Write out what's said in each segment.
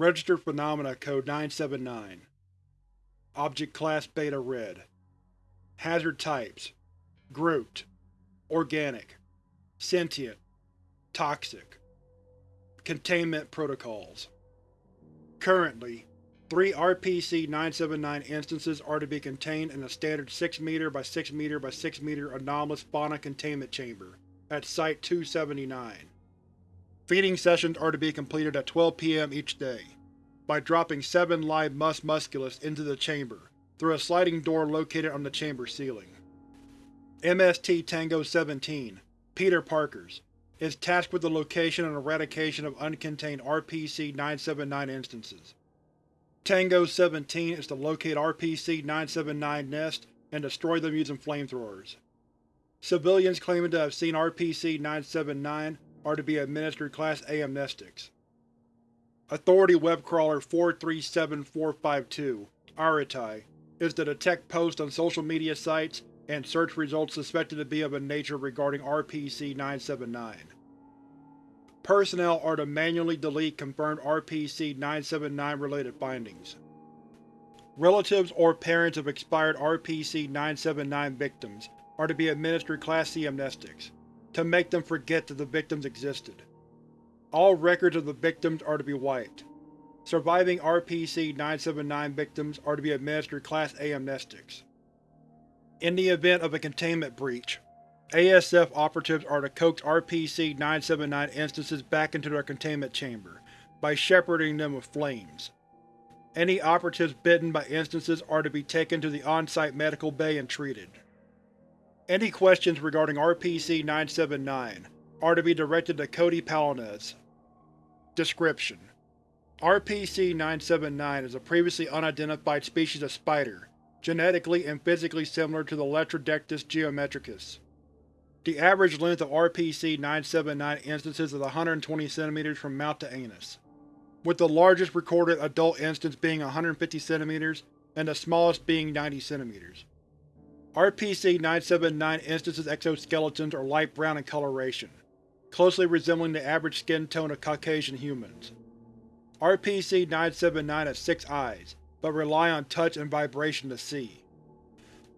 Registered Phenomena Code 979 Object Class Beta Red. Hazard Types. Grouped. Organic. Sentient. Toxic. Containment Protocols. Currently, three RPC-979 instances are to be contained in a standard 6m by 6m by 6m anomalous fauna containment chamber at Site-279. Feeding sessions are to be completed at 12 p.m. each day, by dropping seven live mus musculus into the chamber, through a sliding door located on the chamber ceiling. MST Tango 17, Peter Parkers, is tasked with the location and eradication of uncontained RPC-979 instances. Tango 17 is to locate RPC-979 nests and destroy them using flamethrowers. Civilians claiming to have seen RPC-979 are to be administered Class A amnestics. Authority Webcrawler 437452, Aratai, is to detect posts on social media sites and search results suspected to be of a nature regarding RPC-979. Personnel are to manually delete confirmed RPC-979 related findings. Relatives or parents of expired RPC-979 victims are to be administered Class C amnestics to make them forget that the victims existed. All records of the victims are to be wiped. Surviving RPC-979 victims are to be administered Class A amnestics. In the event of a containment breach, ASF operatives are to coax RPC-979 instances back into their containment chamber by shepherding them with flames. Any operatives bitten by instances are to be taken to the on-site medical bay and treated. Any questions regarding RPC-979 are to be directed to Cody Palinez. Description: RPC-979 is a previously unidentified species of spider, genetically and physically similar to the Latrodectus geometricus. The average length of RPC-979 instances is 120 cm from mouth to anus, with the largest recorded adult instance being 150 cm and the smallest being 90 cm. RPC-979 instances' exoskeletons are light brown in coloration, closely resembling the average skin tone of Caucasian humans. RPC-979 has six eyes, but rely on touch and vibration to see.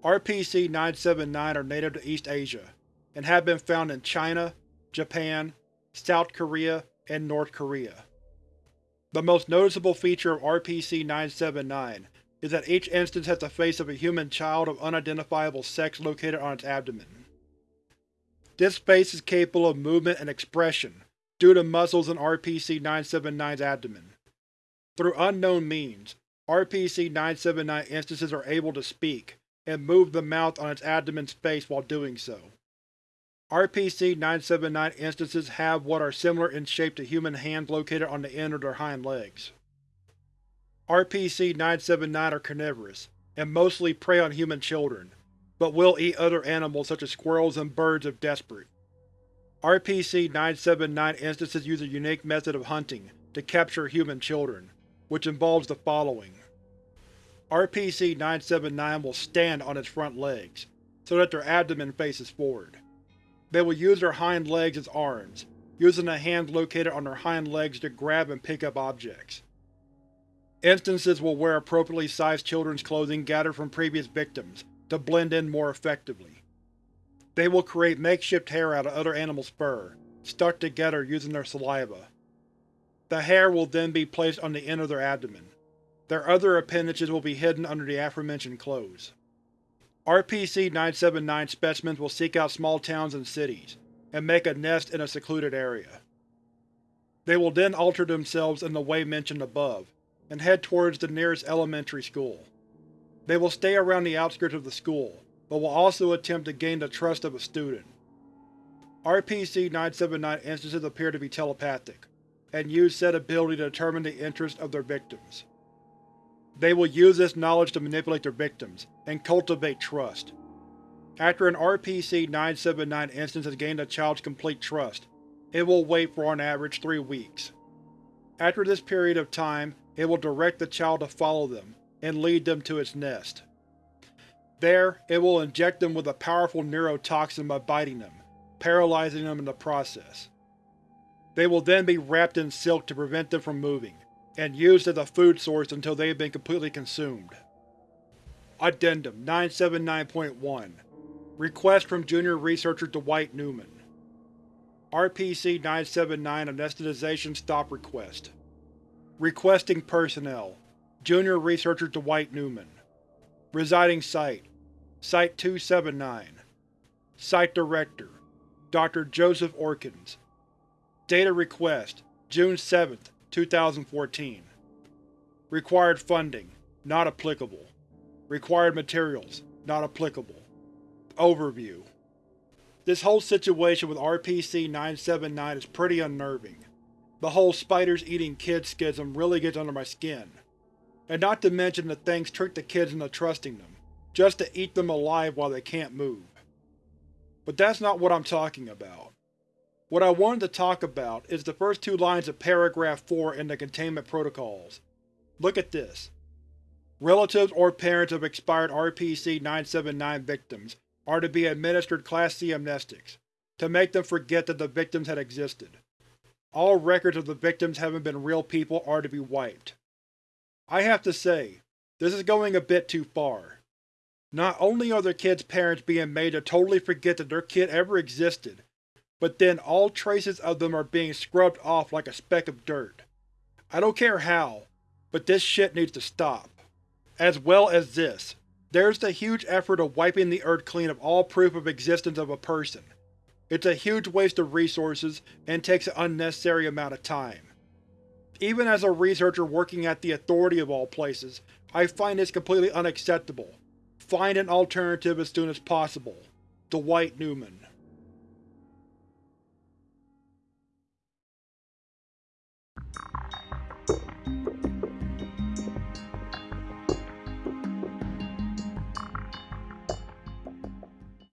RPC-979 are native to East Asia, and have been found in China, Japan, South Korea, and North Korea. The most noticeable feature of RPC-979 is that each instance has the face of a human child of unidentifiable sex located on its abdomen. This face is capable of movement and expression due to muscles in RPC-979's abdomen. Through unknown means, RPC-979 instances are able to speak and move the mouth on its abdomen space while doing so. RPC-979 instances have what are similar in shape to human hands located on the end of their hind legs. RPC-979 are carnivorous, and mostly prey on human children, but will eat other animals such as squirrels and birds if desperate. RPC-979 instances use a unique method of hunting to capture human children, which involves the following. RPC-979 will stand on its front legs, so that their abdomen faces forward. They will use their hind legs as arms, using the hands located on their hind legs to grab and pick up objects. Instances will wear appropriately sized children's clothing gathered from previous victims, to blend in more effectively. They will create makeshift hair out of other animals' fur, stuck together using their saliva. The hair will then be placed on the end of their abdomen. Their other appendages will be hidden under the aforementioned clothes. RPC-979 specimens will seek out small towns and cities, and make a nest in a secluded area. They will then alter themselves in the way mentioned above, and head towards the nearest elementary school. They will stay around the outskirts of the school, but will also attempt to gain the trust of a student. RPC-979 instances appear to be telepathic, and use said ability to determine the interests of their victims. They will use this knowledge to manipulate their victims, and cultivate trust. After an RPC-979 instance has gained a child's complete trust, it will wait for on average three weeks. After this period of time, it will direct the child to follow them, and lead them to its nest. There, it will inject them with a powerful neurotoxin by biting them, paralyzing them in the process. They will then be wrapped in silk to prevent them from moving, and used as a food source until they have been completely consumed. Addendum 979.1 Request from Junior Researcher Dwight Newman RPC-979 Anesthetization Stop Request Requesting Personnel Junior Researcher Dwight Newman Residing Site Site-279 Site Director Dr. Joseph Orkins Data Request June 7, 2014 Required Funding Not applicable Required Materials Not applicable Overview This whole situation with RPC-979 is pretty unnerving. The whole spiders-eating kids schism really gets under my skin. And not to mention the things trick the kids into trusting them, just to eat them alive while they can't move. But that's not what I'm talking about. What I wanted to talk about is the first two lines of paragraph 4 in the Containment Protocols. Look at this. Relatives or parents of expired RPC-979 victims are to be administered Class C amnestics, to make them forget that the victims had existed. All records of the victims having been real people are to be wiped. I have to say, this is going a bit too far. Not only are their kids' parents being made to totally forget that their kid ever existed, but then all traces of them are being scrubbed off like a speck of dirt. I don't care how, but this shit needs to stop. As well as this. There's the huge effort of wiping the Earth clean of all proof of existence of a person. It's a huge waste of resources, and takes an unnecessary amount of time. Even as a researcher working at the Authority of all places, I find this completely unacceptable. Find an alternative as soon as possible. Dwight Newman